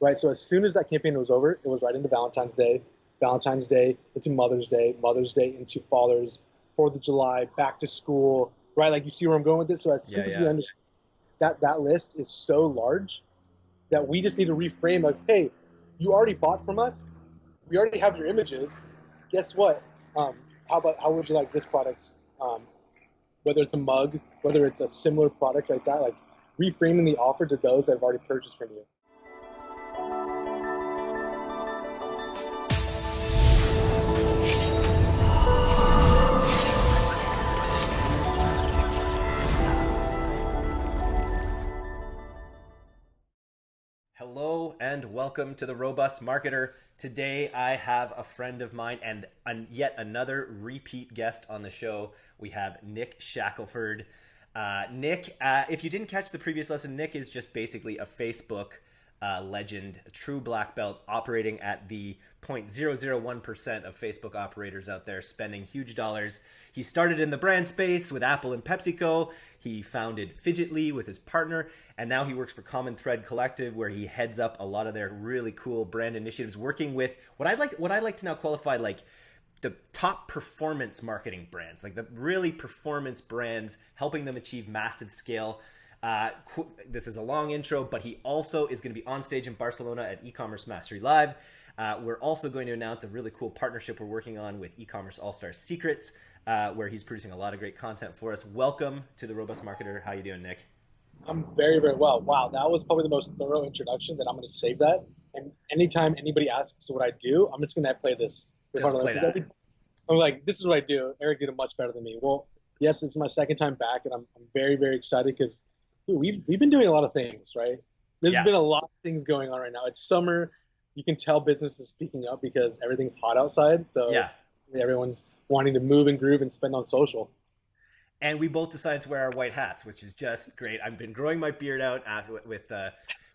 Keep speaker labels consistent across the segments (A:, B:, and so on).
A: right? So as soon as that campaign was over, it was right into Valentine's Day, Valentine's Day into Mother's Day, Mother's Day into Father's, Fourth of July, back to school, right? Like you see where I'm going with this. So as soon
B: Yeah,
A: as
B: yeah.
A: we understand that that list is so large that we just need to reframe like, hey, you already bought from us. We already have your images. Guess what? Um, how about how would you like this product? Um, whether it's a mug, whether it's a similar product like that, like reframing the offer to those that have already purchased from you.
B: And welcome to the Robust Marketer. Today I have a friend of mine and an, yet another repeat guest on the show. We have Nick Shackelford. Uh, Nick, uh, if you didn't catch the previous lesson, Nick is just basically a Facebook uh, legend, a true black belt, operating at the 0.001% of Facebook operators out there spending huge dollars. He started in the brand space with Apple and PepsiCo. He founded Fidgetly with his partner, and now he works for Common Thread Collective, where he heads up a lot of their really cool brand initiatives, working with what I like what I like to now qualify like the top performance marketing brands, like the really performance brands, helping them achieve massive scale. Uh, qu- this is a long intro, but he also is going to be on stage in Barcelona at e-commerce mastery live. Uh, we're also going to announce a really cool partnership we're working on with e-commerce all-star secrets, uh, where he's producing a lot of great content for us. Welcome to the Robust Marketer. How you doing, Nick?
A: I'm very, very well. Wow, that was probably the most thorough introduction that I'm going to save that. And anytime anybody asks what I do, I'm just going to play this.
B: Just play that.
A: every- I'm like, this is what I do. Eric did it much better than me. Well, yes, it's my second time back, and I'm, I'm very, very excited because we've, we've been doing a lot of things, right? There's
B: Yeah.
A: been a lot of things going on right now. It's summer. You can tell business is picking up because everything's hot outside. So
B: Yeah.
A: everyone's wanting to move and groove and spend on social.
B: and we both decided to wear our white hats, which is just great. I've been growing my beard out after, with uh,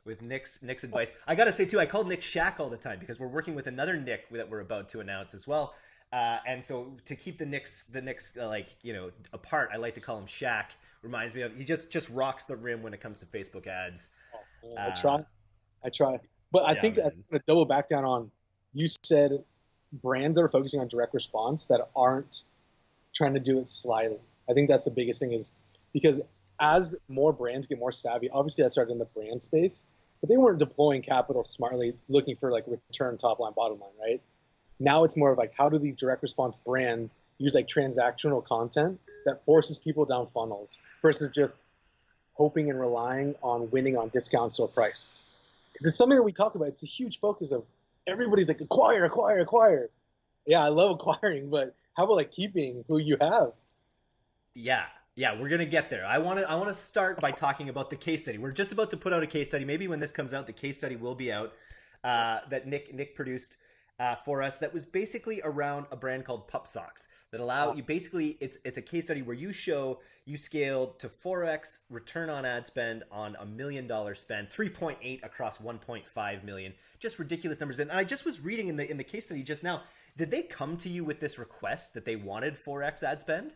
B: with Nick's Nick's advice. I got to say too, I call Nick Shack all the time because we're working with another Nick that we're about to announce as well. Uh, and so to keep the Nicks the Nicks uh, like you know apart, I like to call him Shack. Reminds me of he just just rocks the rim when it comes to Facebook ads.
A: I
B: Uh,
A: try. I try. But I
B: yeah,
A: think
B: man.
A: I'm going to double back down on you said brands that are focusing on direct response that aren't trying to do it slyly. I think that's the biggest thing is because as more brands get more savvy, obviously that started in the brand space, but they weren't deploying capital smartly, looking for like return top line, bottom line, right? Now it's more of like how do these direct response brands use like transactional content that forces people down funnels versus just hoping and relying on winning on discounts or price. Because it's something that we talk about. It's a huge focus of everybody's like acquire, acquire, acquire. Yeah, I love acquiring, but how about like keeping who you have?
B: Yeah, yeah, we're gonna get there. I want to I want to start by talking about the case study. We're just about to put out a case study. Maybe when this comes out, the case study will be out uh, that Nick Nick produced uh, for us. That was basically around a brand called Pup Socks that allow you basically it's it's a case study where you show you scaled to 4x return on ad spend on a million dollar spend 3.8 across 1.5 million just ridiculous numbers and i just was reading in the in the case study just now did they come to you with this request that they wanted 4x ad spend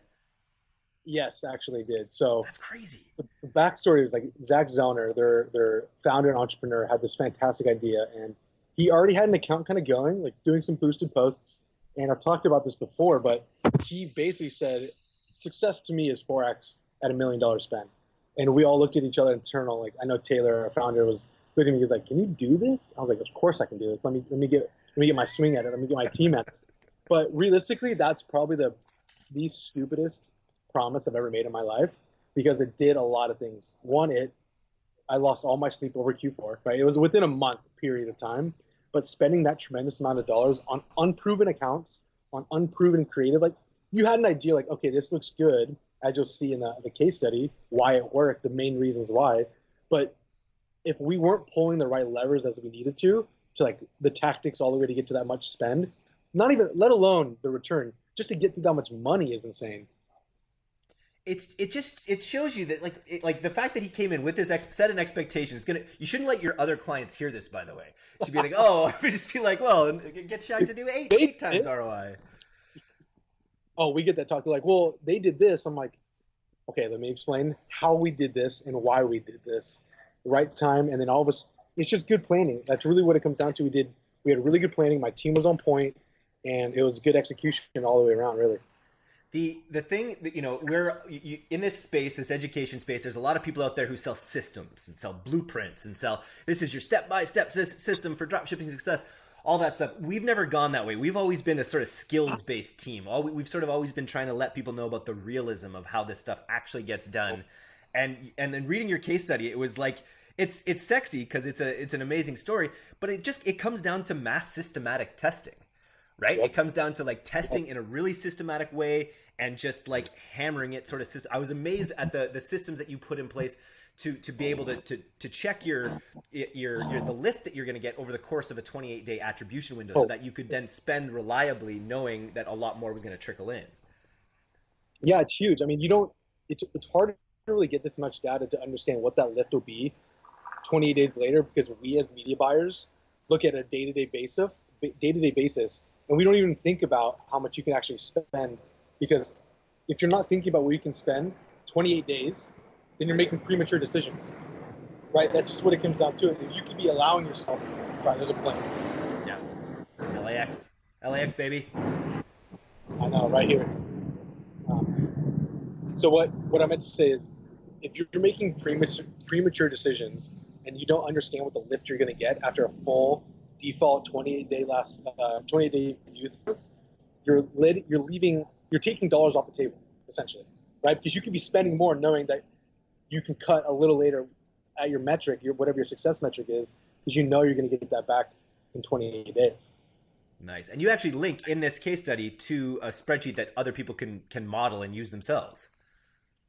A: Yes, actually did. So
B: that's crazy
A: the backstory is like Zach Zoner, their their founder and entrepreneur, had this fantastic idea, and he already had an account kind of going, like doing some boosted posts. And I've talked about this before, but he basically said, "Success to me is 4x at a million dollar spend." And we all looked at each other internal. Like I know Taylor, our founder, was looking at me. He was like, "Can you do this?" I was like, "Of course I can do this. Let me let me get let me get my swing at it. Let me get my team at it." But realistically, that's probably the the stupidest promise I've ever made in my life because it did a lot of things. One, it I lost all my sleep over Q4. Right, it was within a month period of time, but spending that tremendous amount of dollars on unproven accounts, on unproven creative, like you had an idea, like okay, this looks good, as you'll see in the, the case study, why it worked, the main reasons why, but if we weren't pulling the right levers as we needed to, to like the tactics all the way to get to that much spend, not even let alone the return, just to get to that much money is insane.
B: It's it just it shows you that like it, like the fact that he came in with this ex- set an expectation is gonna you shouldn't let your other clients hear this by the way should be like oh just be like well get Shaq to do eight eight times ROI
A: oh, we get that talk. They're like, well, they did this. I'm like, okay, let me explain how we did this and why we did this. Right time, and then all of us, it's just good planning. That's really what it comes down to. We did we had really good planning. My team was on point, and it was good execution all the way around. Really.
B: The the thing that you know we're you, in this space, this education space. There's a lot of people out there who sell systems and sell blueprints and sell this is your step by step system for dropshipping success. All that stuff. We've never gone that way. We've always been a sort of skills based team. All we've sort of always been trying to let people know about the realism of how this stuff actually gets done. And and then reading your case study, it was like it's it's sexy because it's a it's an amazing story, but it just it comes down to mass systematic testing, right? Yep. It comes down to like testing in a really systematic way and just like hammering it sort of system. I was amazed at the the systems that you put in place to to be able to to, to check your, your your the lift that you're going to get over the course of a 28 day attribution window, so oh. that you could then spend reliably, knowing that a lot more was going to trickle in.
A: Yeah, it's huge. I mean, you don't. It's it's hard to really get this much data to understand what that lift will be 28 days later because we as media buyers look at a day-to-day basis day-to-day basis and we don't even think about how much you can actually spend because if you're not thinking about where you can spend 28 days then you're making premature decisions right? That's just what it comes down to. And you could be allowing yourself sorry there's a plane
B: yeah LAX LAX baby.
A: I know right here. Um, so what what i meant to say is if you're making premature premature decisions and you don't understand what the lift you're going to get after a full default 28 day last uh, 28 day youth, you're you're leaving, you're taking dollars off the table essentially, right? Because you could be spending more knowing that you can cut a little later at your metric, your whatever your success metric is, because you know you're going to get that back in 28 days.
B: Nice. And you actually link in this case study to a spreadsheet that other people can can model and use themselves.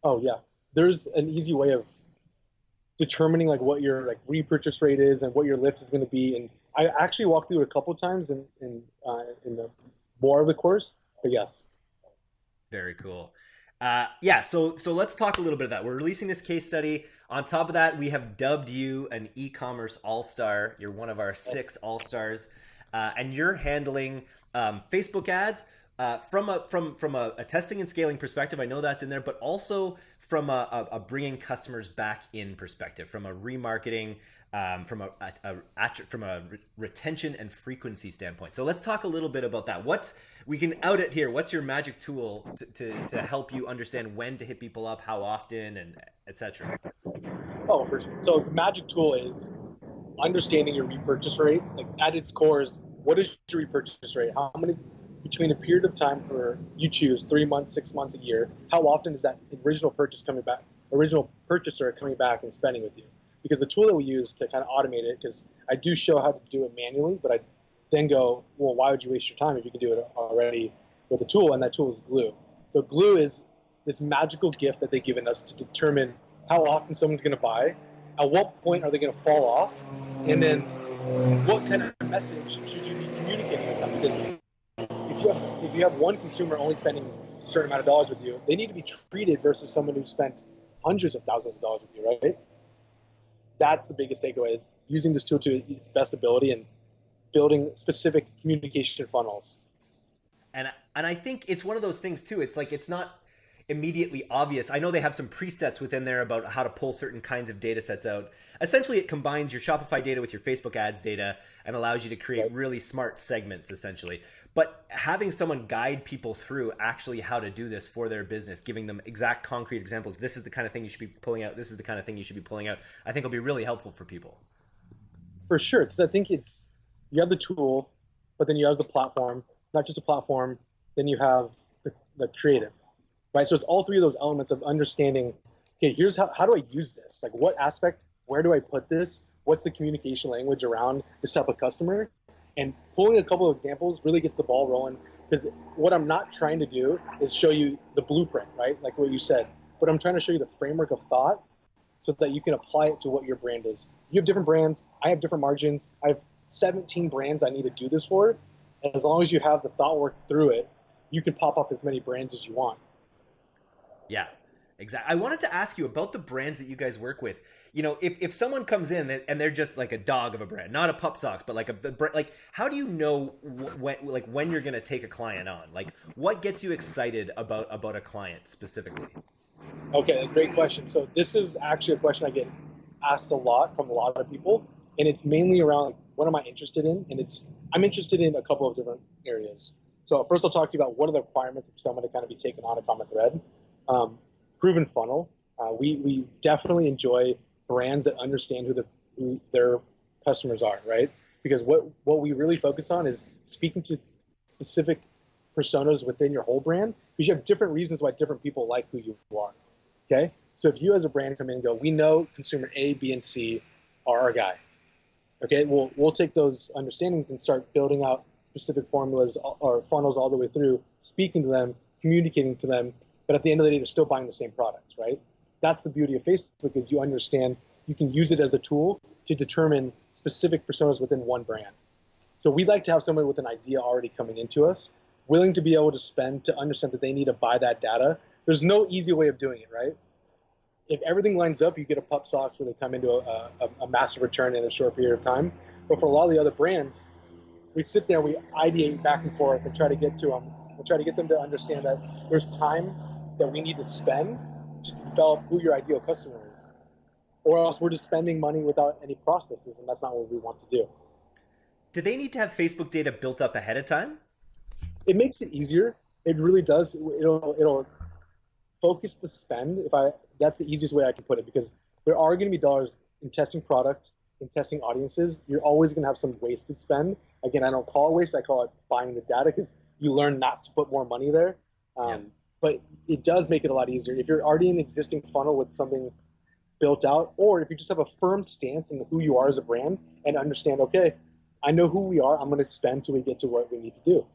A: Oh yeah. There's an easy way of determining like what your like repurchase rate is and what your lift is going to be. And I actually walked through it a couple times in in uh, in the more of the course. But yes.
B: Very cool. Uh, yeah, so so let's talk a little bit of that. We're releasing this case study. On top of that, we have dubbed you an e-commerce all-star. You're one of our six all-stars, uh, and you're handling um, Facebook ads uh, from a from from a, a, testing and scaling perspective. I know that's in there, but also from a, a, a bringing customers back in perspective, from a remarketing, um, from a, a, from a retention and frequency standpoint. So let's talk a little bit about that. What's we can out it here. What's your magic tool to, to, to help you understand when to hit people up, how often, and etc.
A: Oh, for. So magic tool is understanding your repurchase rate. Like at its core is what is your repurchase rate? How many between a period of time for you choose three months, six months, a year, how often is that original purchase coming back, original purchaser coming back and spending with you? Because the tool that we use to kind of automate it, because I do show how to do it manually, but I then go, well, why would you waste your time if you can do it already with a tool? And that tool is Glew. So Glew is this magical gift that they've given us to determine how often someone's going to buy, at what point are they going to fall off, and then what kind of message should you be communicating with them? Because if you have if you have one consumer only spending a certain amount of dollars with you, they need to be treated versus someone who spent hundreds of thousands of dollars with you, right? That's the biggest takeaway is using this tool to its best ability and building specific communication funnels.
B: And and I think it's one of those things too. It's like it's not immediately obvious. I know they have some presets within there about how to pull certain kinds of data sets out. Essentially, it combines your Shopify data with your Facebook ads data and allows you to create right. really smart segments, essentially. But having someone guide people through actually how to do this for their business, giving them exact concrete examples, this is the kind of thing you should be pulling out, this is the kind of thing you should be pulling out, I think will be really helpful for people.
A: For sure, because I think it's you have the tool, but then you have the platform, not just a platform, then you have the, the creative right? So it's all three of those elements of understanding. Okay, here's how how do I use this? Like, what aspect? Where do I put this? What's the communication language around this type of customer? And pulling a couple of examples really gets the ball rolling because what I'm not trying to do is show you the blueprint, right? Like what you said, but I'm trying to show you the framework of thought so that you can apply it to what your brand is. You have different brands. I have different margins. I have 17 brands I need to do this for. And as long as you have the thought work through it, you can pop up as many brands as you want.
B: Yeah, exactly. I wanted to ask you about the brands that you guys work with. You know, if, if someone comes in and they're just like a dog of a brand, not a pup socks, but like a the, like, how do you know when like when you're gonna take a client on? Like, what gets you excited about about a client specifically?
A: Okay, great question. So this is actually a question I get asked a lot from a lot of people. And it's mainly around what am I interested in, and it's I'm interested in a couple of different areas. So first, I'll talk to you about what are the requirements for someone to kind of be taken on a common thread. Um, proven funnel. Uh, we we definitely enjoy brands that understand who, the, who their customers are, right? Because what what we really focus on is speaking to specific personas within your whole brand because you have different reasons why different people like who you are. Okay, so if you as a brand come in and go, we know consumer A, B, and C are our guy. Okay, we'll we'll take those understandings and start building out specific formulas or funnels all the way through, speaking to them, communicating to them. But at the end of the day, they're still buying the same products, right? That's the beauty of Facebook is you understand you can use it as a tool to determine specific personas within one brand. So we'd like to have somebody with an idea already coming into us, willing to be able to spend to understand that they need to buy that data. There's no easy way of doing it, right? If everything lines up, you get a pup socks where they come into a, a, a massive return in a short period of time. But for a lot of the other brands, we sit there, we ideate back and forth and try to get to them. We try to get them to understand that there's time that we need to spend to develop who your ideal customer is. Or else we're just spending money without any processes, and that's not what we want to do.
B: Do they need to have Facebook data built up ahead of time?
A: It makes it easier. It really does. It'll it'll focus the spend. If I that's the easiest way I can put it because there are going to be dollars in testing product, in testing audiences. You're always going to have some wasted spend. Again, I don't call it waste. I call it buying the data because you learn not to put more money there. Um, yeah but it does make it a lot easier if you're already in an existing funnel with something built out, or if you just have a firm stance in who you are as a brand and understand, okay, I know who we are. I'm going to spend till we get to what we need to do.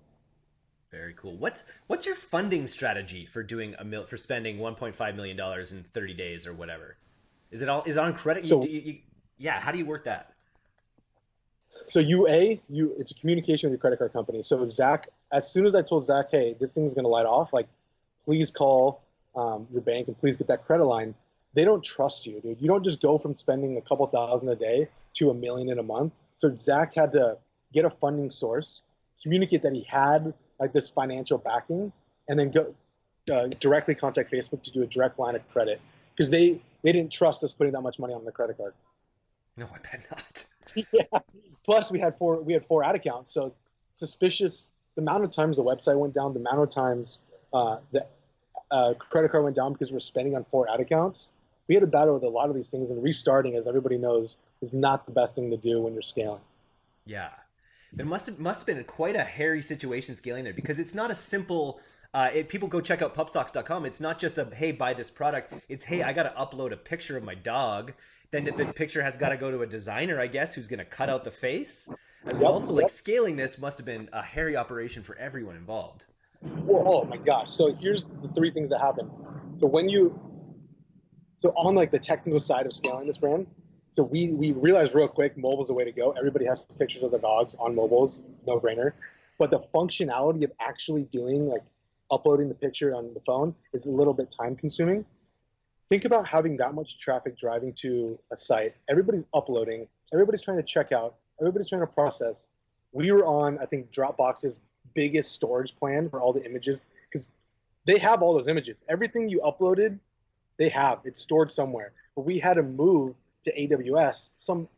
B: Very cool. What's what's your funding strategy for doing a mil for spending 1.5 million dollars in 30 days or whatever? Is it all is it on credit? So, you, you, yeah, how do you work that?
A: So you a you it's a communication with your credit card company. So Zach, as soon as I told Zach, hey, this thing's going to light off, like please call um, your bank and please get that credit line. They don't trust you, dude. You don't just go from spending a couple thousand a day to a million in a month. So Zach had to get a funding source, communicate that he had like this financial backing, and then go uh, directly contact Facebook to do a direct line of credit because they they didn't trust us putting that much money on the credit card.
B: No, I bet not.
A: yeah. Plus, we had four we had four ad accounts, so suspicious. The amount of times the website went down, the amount of times uh, the uh, credit card went down because we're spending on four ad accounts. We had a battle with a lot of these things, and restarting, as everybody knows, is not the best thing to do when you're scaling.
B: Yeah, there must have must have been quite a hairy situation scaling there because it's not a simple. Uh, it, people go check out pupsocks.com. It's not just a hey buy this product. It's hey I got to upload a picture of my dog. Then the, picture has got to go to a designer, I guess, who's going to cut out the face as well. So like scaling this must have been a hairy operation for everyone involved.
A: Oh my gosh. So here's the three things that happen. So when you, so on like the technical side of scaling this brand, so we, we realized real quick mobile's the way to go. Everybody has pictures of their dogs on mobiles, no brainer. But the functionality of actually doing like uploading the picture on the phone is a little bit time consuming. Think about having that much traffic driving to a site. Everybody's uploading, everybody's trying to check out, everybody's trying to process. We were on, I think, Dropbox's biggest storage plan for all the images because they have all those images. Everything you uploaded, they have. It's stored somewhere. But we had to move to AWS, some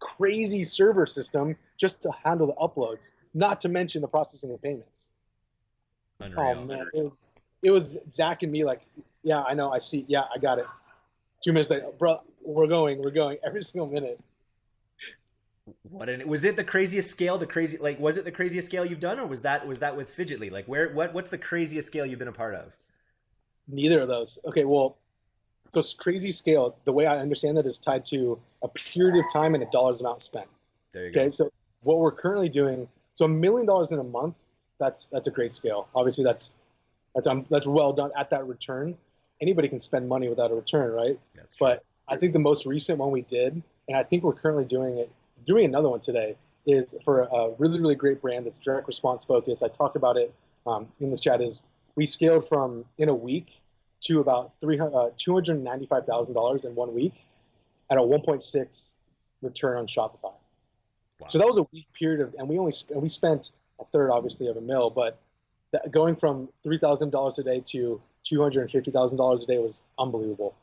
A: crazy server system just to handle the uploads, not to mention the processing of payments. Unreal. Oh man, it was it was Zach and me like, yeah, I know, I see, yeah, I got it. Two minutes later, bro, we're going, we're going every single minute.
B: What an was it the craziest scale? The crazy like was it the craziest scale you've done, or was that was that with Fidgetly? Like where what what's the craziest scale you've been a part of?
A: Neither of those. Okay, well, so it's crazy scale. The way I understand it is tied to a period of time and a dollars amount spent.
B: There you
A: okay,
B: go.
A: so what we're currently doing, so a million dollars in a month, that's that's a great scale. Obviously, that's that's um, that's well done at that return. Anybody can spend money without a return, right?
B: That's true.
A: But I think the most recent one we did, and I think we're currently doing it doing another one today is for a really, really great brand that's direct response focused. I talked about it um, in this chat. Is we scaled from in a week to about three uh, two hundred ninety five thousand dollars in one week at a one point six return on Shopify. Wow. So that was a week period of, and we only sp- we spent a third, obviously, of a mill, but that, going from three thousand dollars a day to two hundred and fifty thousand dollars a day was unbelievable.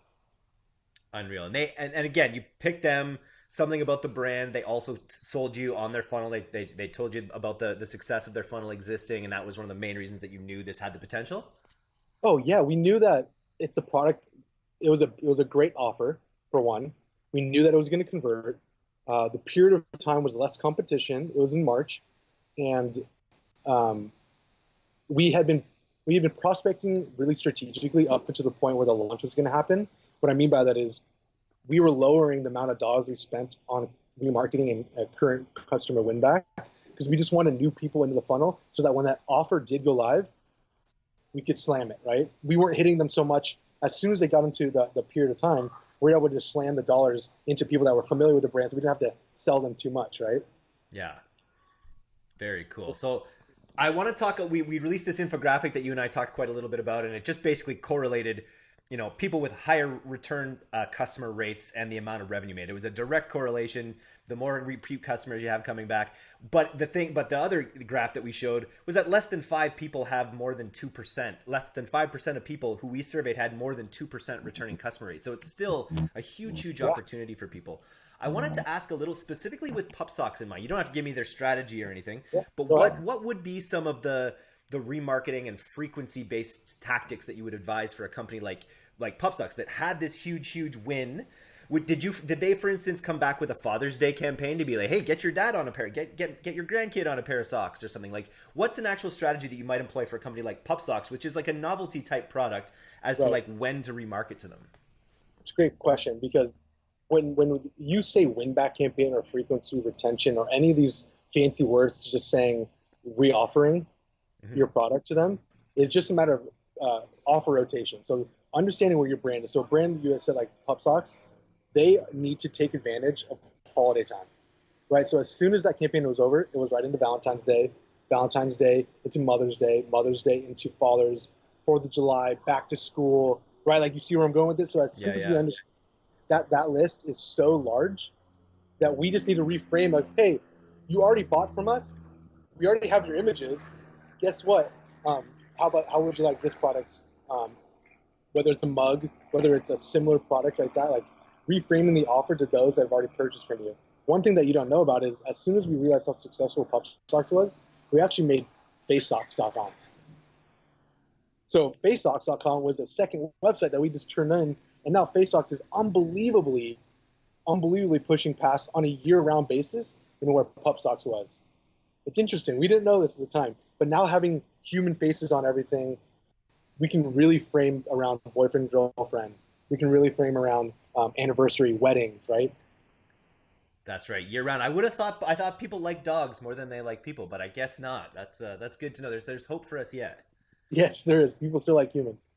B: Unreal, and they and, and again, you pick them something about the brand. They also sold you on their funnel. They, they, they told you about the, the success of their funnel existing, and that was one of the main reasons that you knew this had the potential.
A: Oh yeah, we knew that it's a product. It was a it was a great offer for one. We knew that it was going to convert. Uh, the period of time was less competition. It was in March, and um, we had been we had been prospecting really strategically up to the point where the launch was going to happen. What I mean by that is we were lowering the amount of dollars we spent on remarketing and uh, current customer win back because we just wanted new people into the funnel so that when that offer did go live, we could slam it, right? We weren't hitting them so much. As soon as they got into the, the period of time, we were able to just slam the dollars into people that were familiar with the brand, so we didn't have to sell them too much, right?
B: Yeah. Very cool. So I want to talk. We, we released this infographic that you and I talked quite a little bit about, and it just basically correlated you know people with higher return uh, customer rates and the amount of revenue made. It was a direct correlation. The more repeat customers you have coming back, but the thing, but the other graph that we showed was that less than five people have more than two percent. Less than five percent of people who we surveyed had more than two percent returning customer rate. So it's still a huge, huge opportunity for people. I wanted to ask a little specifically with Pup Socks in mind. You don't have to give me their strategy or anything, but what what would be some of the the remarketing and frequency based tactics that you would advise for a company like like Pup Socks that had this huge huge win. Did you did they for instance come back with a father's day campaign to be like hey get your dad on a pair get get get your grandkid on a pair of socks or something? Like what's an actual strategy that you might employ for a company like pup socks which is like a novelty type product as right. to like when to remarket to them?
A: It's a great question because when when you say win back campaign or frequency retention or any of these fancy words just saying reoffering mm-hmm. your product to them is just a matter of uh, offer rotation so understanding where your brand is so a brand you said like pup socks they need to take advantage of holiday time, right? So as soon as that campaign was over, it was right into Valentine's Day, Valentine's Day into Mother's Day, Mother's Day into Father's, Fourth of July, back to school, right? Like you see where I'm going with this. So as soon yeah, as yeah. we understand that that list is so large that we just need to reframe like, hey, you already bought from us, we already have your images. Guess what? Um, how about how would you like this product? Um, whether it's a mug, whether it's a similar product like that, like reframing the offer to those that have already purchased from you. One thing that you don't know about is as soon as we realized how successful Pup Socks was, we actually made FaceSocks.com. So FaceSocks.com was a second website that we just turned in, and now FaceSocks is unbelievably, unbelievably pushing past on a year-round basis than where Pup Socks was. It's interesting. We didn't know this at the time, but now having human faces on everything, we can really frame around boyfriend girlfriend. We can really frame around um, anniversary weddings, right?
B: That's right, year round. I would have thought I thought people like dogs more than they like people, but I guess not. That's uh, that's good to know. There's there's hope for us yet.
A: Yes, there is. People still like humans.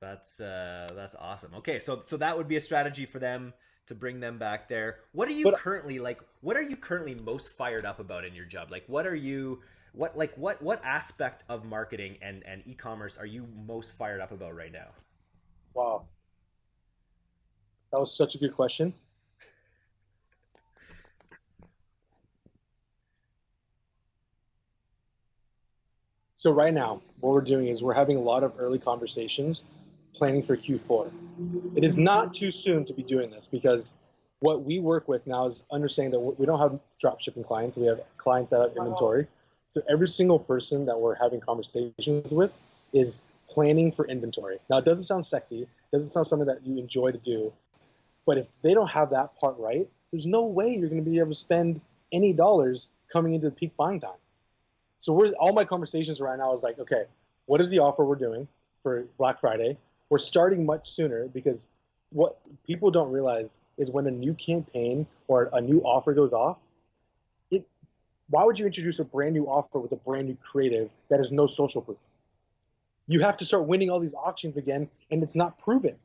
B: That's uh, that's awesome. Okay, so so that would be a strategy for them to bring them back there. What are you but, currently like? What are you currently most fired up about in your job? Like, what are you? What like what what aspect of marketing and and e-commerce are you most fired up about right now?
A: Wow, that was such a good question. So right now, what we're doing is we're having a lot of early conversations planning for Q4. It is not too soon to be doing this because what we work with now is understanding that we don't have drop shipping clients. We have clients that have inventory. So every single person that we're having conversations with is planning for inventory. Now it doesn't sound sexy, doesn't sound something that you enjoy to do, but if they don't have that part right, there's no way you're going to be able to spend any dollars coming into the peak buying time. So we're all my conversations right now is like, okay, what is the offer we're doing for Black Friday? We're starting much sooner because what people don't realize is when a new campaign or a new offer goes off, why would you introduce a brand new offer with a brand new creative that has no social proof? You have to start winning all these auctions again, and it's not proven.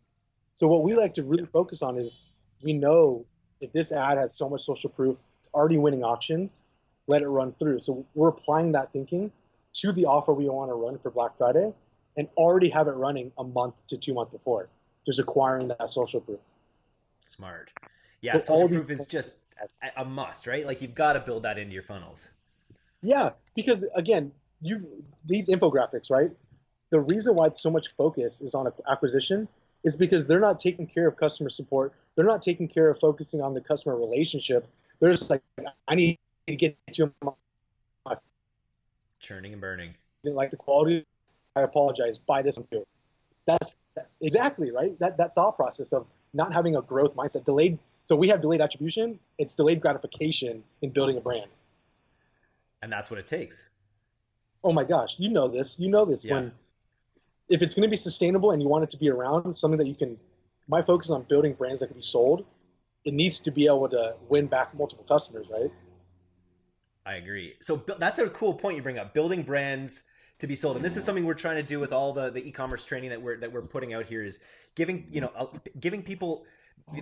A: So what we like to really focus on is we know if this ad has so much social proof, it's already winning auctions, let it run through. So we're applying that thinking to the offer we want to run for Black Friday and already have it running a month to two months before, just acquiring that social proof.
B: Smart. Yeah, so social proof is just a must, right? Like you've got to build that into your funnels.
A: Yeah, because again, you these infographics, right? The reason why so much focus is on acquisition is because they're not taking care of customer support. They're not taking care of focusing on the customer relationship. They're just like, I need to get you my
B: churning and burning.
A: Like the quality. I apologize. Buy this. That's exactly right. That that thought process of not having a growth mindset, delayed. So we have delayed attribution. It's delayed gratification in building a brand.
B: And that's what it takes.
A: Oh my gosh, you know this. You know this. Yeah. When if it's going to be sustainable and you want it to be around, something that you can. My focus is on building brands that can be sold. It needs to be able to win back multiple customers, right?
B: I agree. So that's a cool point you bring up. Building brands to be sold, and this is something we're trying to do with all the the e-commerce training that we're that we're putting out here. Is giving you know uh, giving people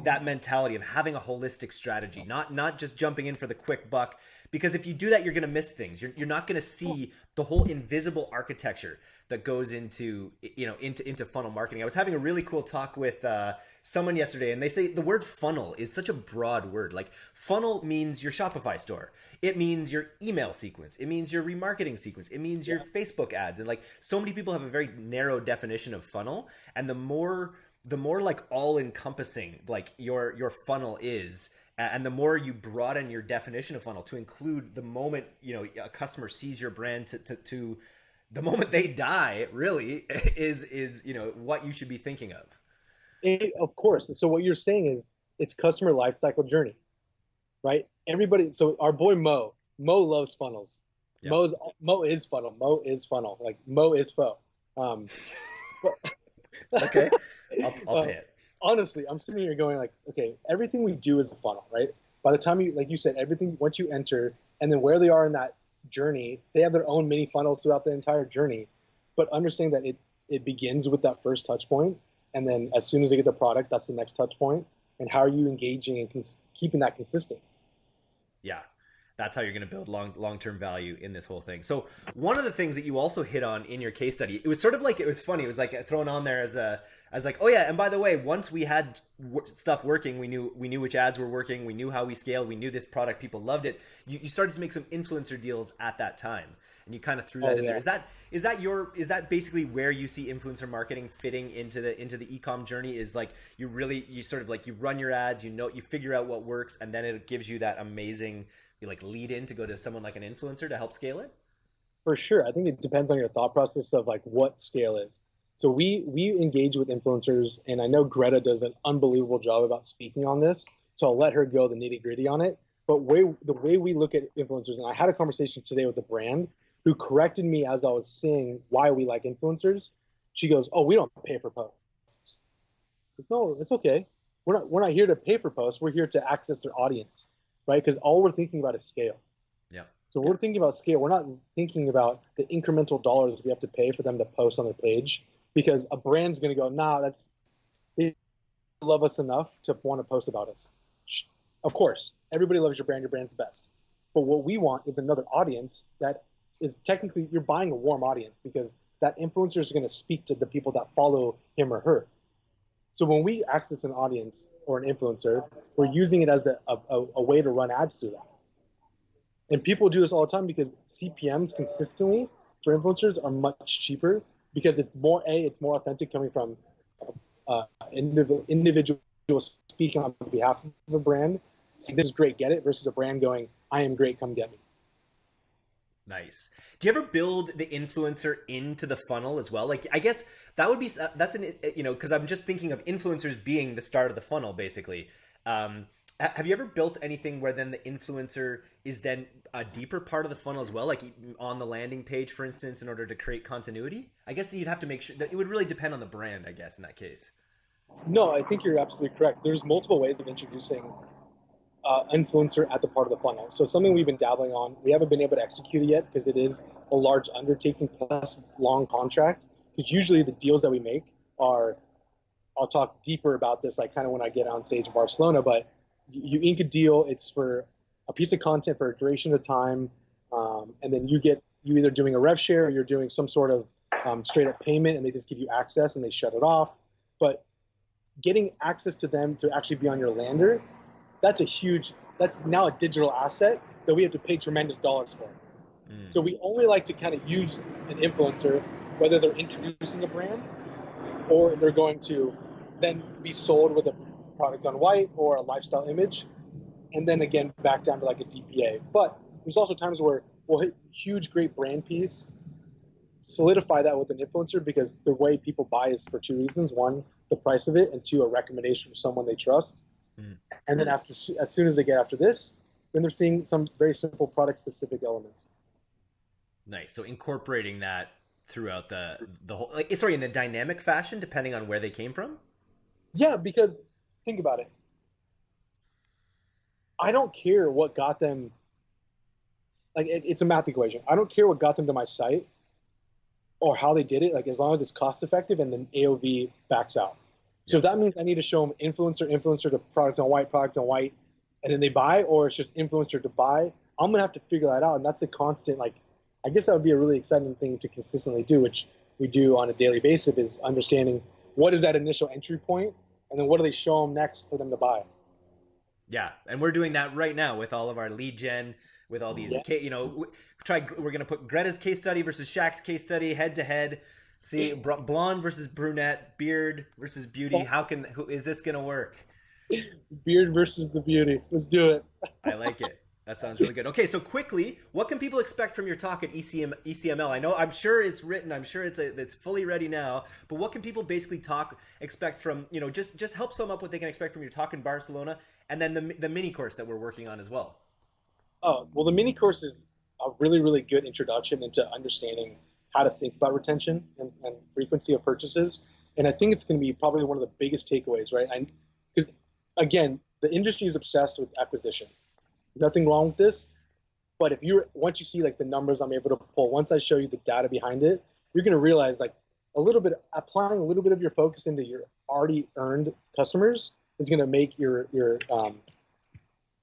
B: that mentality of having a holistic strategy, not not just jumping in for the quick buck. Because if you do that, you're going to miss things. You're, you're not going to see the whole invisible architecture that goes into you know into into funnel marketing. I was having a really cool talk with uh, someone yesterday, and they say the word funnel is such a broad word. Like funnel means your Shopify store. It means your email sequence. It means your remarketing sequence. It means your. Facebook ads. And like so many people have a very narrow definition of funnel, and the more the more like all encompassing like your your funnel is and the more you broaden your definition of funnel to include the moment you know a customer sees your brand to, to, to the moment they die really is is you know what you should be thinking of.
A: It, of course. So what you're saying is it's customer life cycle journey right? Everybody so our boy mo mo loves funnels. Yep. mo's mo is funnel. Mo is funnel. Like mo is fo um,
B: but, okay i'll, I'll um, pay it
A: honestly i'm sitting here going like okay everything we do is a funnel right by the time you like you said everything once you enter and then where they are in that journey. They have their own mini funnels throughout the entire journey, but understanding that it it begins with that first touch point, and then as soon as they get the product, that's the next touch point. And how are you engaging and cons- keeping that consistent?
B: Yeah, that's how you're going to build long long term value in this whole thing. So one of the things that you also hit on in your case study, it was sort of like it was funny. It was like thrown on there as a as like, oh yeah, and by the way, once we had w- stuff working, we knew we knew which ads were working, we knew how we scaled, we knew this product, people loved it. You, you started to make some influencer deals at that time, and you kind of threw that oh, in yeah. there. Is that is that your is that basically where you see influencer marketing fitting into the into the ecom journey? Is like you really you sort of like you run your ads, you know, you figure out what works, and then it gives you that amazing like lead in to go to someone like an influencer to help scale it.
A: For sure, I think it depends on your thought process of like what scale is. So we we engage with influencers, and I know Greta does an unbelievable job about speaking on this. So I'll let her go the nitty gritty on it. But way the way we look at influencers, and I had a conversation today with a brand who corrected me as I was saying why we like influencers. She goes, "Oh, we don't pay for posts." no, it's okay. We're not we're not here to pay for posts. We're here to access their audience, right? Because all we're thinking about is scale.
B: Yeah.
A: So we're thinking about scale. We're not thinking about the incremental dollars we have to pay for them to post on their page because a brand's going to go, nah, that's they love us enough to want to post about us. Of course, everybody loves your brand. Your brand's the best. But what we want is another audience that is technically you're buying a warm audience because that influencer is going to speak to the people that follow him or her. So when we access an audience or an influencer, we're using it as a, a, a way to run ads through that. And people do this all the time because CPMs consistently for influencers are much cheaper because it's more a it's more authentic coming from uh, individual speaking on behalf of a brand. Saying, this is great, get it, versus a brand going, I am great, come get me.
B: Nice. Do you ever build the influencer into the funnel as well? Like, I guess that would be that's an you know because I'm just thinking of influencers being the start of the funnel, basically. Um, have you ever built anything where then the influencer is then a deeper part of the funnel as well, like on the landing page, for instance, in order to create continuity? I guess you'd have to make sure that it would really depend on the brand, I guess, in that case.
A: No, I think you're absolutely correct. There's multiple ways of introducing uh, influencer at the part of the funnel. So something we've been dabbling on. We haven't been able to execute it yet because it is a large undertaking plus long contract. Because usually the deals that we make are, I'll talk deeper about this, like kind of when I get on stage in Barcelona, but you ink a deal. It's for a piece of content for a duration of time, um, and then you get you either doing a rev share or you're doing some sort of um, straight up payment, and they just give you access and they shut it off. But getting access to them to actually be on your lander, that's a huge. That's now a digital asset that we have to pay tremendous dollars for. Mm. So we only like to kind of use an influencer, whether they're introducing a brand or they're going to then be sold with a product on white or a lifestyle image, and then again back down to like a DPA. But there's also times where we'll hit huge, great brand piece, solidify that with an influencer because the way people buy is for two reasons: one, the price of it, and two, a recommendation from someone they trust. Mm. And then after, as soon as they get after this, then they're seeing some very simple product specific elements.
B: Nice. So incorporating that throughout the the whole like sorry in a dynamic fashion depending on where they came from.
A: Yeah, because think about it. I don't care what got them. Like it, it's a math equation. I don't care what got them to my site or how they did it. Like as long as it's cost effective and then AOV backs out. So if that means I need to show them influencer, influencer to product on white, product on white, and then they buy, or it's just influencer to buy. I'm gonna have to figure that out, and that's a constant. Like, I guess that would be a really exciting thing to consistently do, which we do on a daily basis, is understanding what is that initial entry point, and then what do they show them next for them to buy.
B: Yeah, and we're doing that right now with all of our lead gen, with all these, yeah. you know, try. We're gonna put Greta's case study versus Shaq's case study head to head. See, blonde versus brunette, beard versus beauty. How can who is this gonna work?
A: Beard versus the beauty. Let's do it.
B: I like it. That sounds really good. Okay, so quickly, what can people expect from your talk at ECM, ECML? I know, I'm sure it's written. I'm sure it's a, it's fully ready now. But what can people basically talk expect from you know just just help sum up what they can expect from your talk in Barcelona, and then the the mini course that we're working on as well.
A: Oh well, the mini course is a really really good introduction into understanding how to think about retention and, and frequency of purchases, and I think it's going to be probably one of the biggest takeaways, right? Because again, the industry is obsessed with acquisition. Nothing wrong with this, but if you once you see like the numbers I'm able to pull, once I show you the data behind it, you're gonna realize like a little bit applying a little bit of your focus into your already earned customers is gonna make your your um,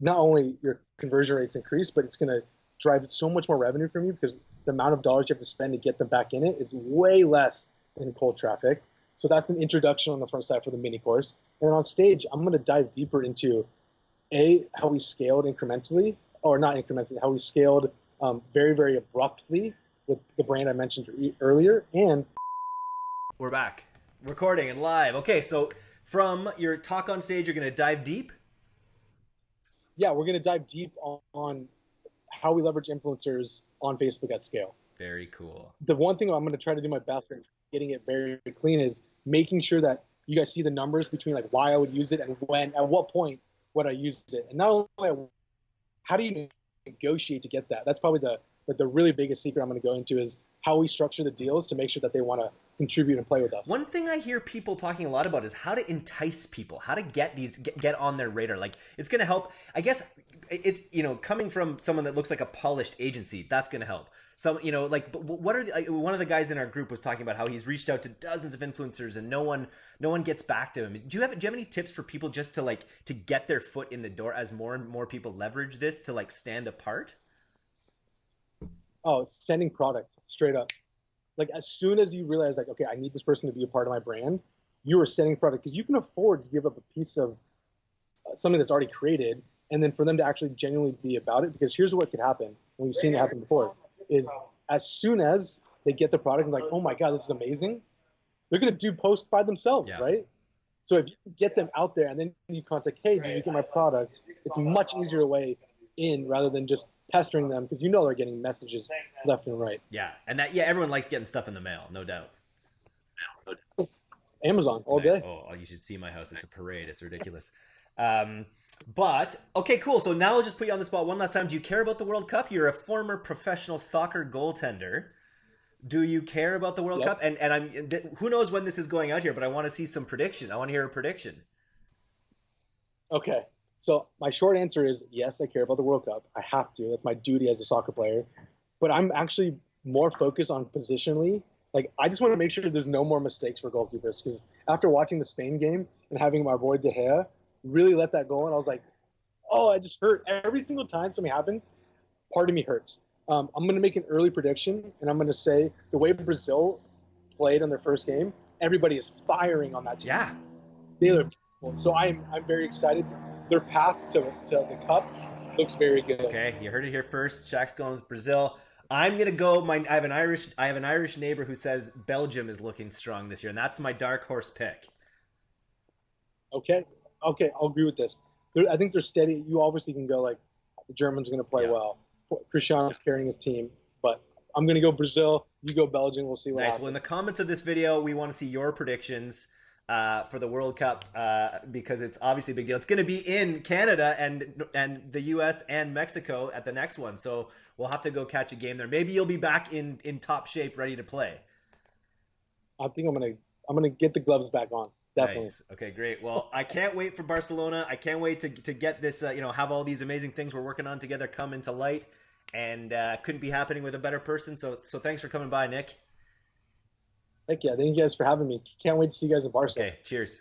A: not only your conversion rates increase, but it's gonna drive so much more revenue from you because the amount of dollars you have to spend to get them back in it is way less than cold traffic. So that's an introduction on the front side for the mini course. And then on stage, I'm going to dive deeper into a how we scaled incrementally, or not incrementally, how we scaled um, very very abruptly with the brand I mentioned earlier, and
B: we're back recording and live. Okay, so from your talk on stage, you're going to dive deep.
A: Yeah, we're going to dive deep on, on how we leverage influencers on Facebook at scale.
B: Very cool.
A: The one thing I'm going to try to do my best at getting it very, very clean is making sure that you guys see the numbers between like why I would use it and when, at what point would I use it, and not only how do you negotiate to get that? That's probably the the, the really biggest secret I'm going to go into is how we structure the deals to make sure that they want to contribute and play with us.
B: One thing I hear people talking a lot about is how to entice people, how to get these get, get on their radar. Like it's going to help. I guess it's you know coming from someone that looks like a polished agency, that's going to help. Some you know like what are the, one of the guys in our group was talking about how he's reached out to dozens of influencers and no one no one gets back to him. Do you have do you have any tips for people just to like to get their foot in the door as more and more people leverage this to like stand apart?
A: Oh sending product straight up. Like as soon as you realize like okay i need this person to be a part of my brand you are sending product because you can afford to give up a piece of uh, something that's already created and then for them to actually genuinely be about it because here's what could happen and we've seen it happen before is as soon as they get the product and like, oh my god, this is amazing, they're gonna do posts by themselves, yeah. right? So if you get them out there and then you contact, hey, did you get my product? It's a much easier way in rather than just pestering them because you know they're getting messages left and right.
B: Yeah, and that yeah, everyone likes getting stuff in the mail, no doubt.
A: Amazon all nice. day.
B: Oh, you should see my house. It's a parade. It's ridiculous. Um, but okay, cool. So now I'll just put you on the spot one last time. Do you care about the World Cup? You're a former professional soccer goaltender. Do you care about the World yep. Cup? And and I'm who knows when this is going out here, but I want to see some prediction. I want to hear a prediction.
A: Okay. So my short answer is yes, I care about the World Cup. I have to. That's my duty as a soccer player. But I'm actually more focused on positionally. Like I just want to make sure there's no more mistakes for goalkeepers because after watching the Spain game and having my boy De Gea really let that go. And I was like, oh, I just hurt. Every single time something happens, part of me hurts. Um, I'm going to make an early prediction, and I'm going to say the way Brazil played on their first game, everybody is firing on that team.
B: Yeah.
A: They are. So I'm, I'm very excited. Their path to, to the cup looks very good.
B: Okay, you heard it here first. Shaq's going with Brazil. I'm gonna go. My I have an Irish I have an Irish neighbor who says Belgium is looking strong this year, and that's my dark horse pick.
A: Okay, okay, I'll agree with this. They're, I think they're steady. You obviously can go like the Germans are going to play
B: Yeah.
A: well. Cristiano's carrying his team, but I'm going to go Brazil. You go Belgium. We'll see what
B: Nice.
A: happens.
B: Well, in the comments of this video, we want to see your predictions uh, for the World Cup uh, because it's obviously a big deal. It's going to be in Canada and and the U.S. and Mexico at the next one, so we'll have to go catch a game there. Maybe you'll be back in in top shape, ready to play.
A: I think I'm going to I'm going to get the gloves back on. Definitely.
B: Nice. Okay, great. Well, I can't wait for Barcelona. I can't wait to to get this. Uh, you know, have all these amazing things we're working on together come into light, and uh, couldn't be happening with a better person. So so thanks for coming by, Nick.
A: Thank you. Thank you guys for having me. Can't wait to see you guys in Barcelona.
B: Okay, cheers.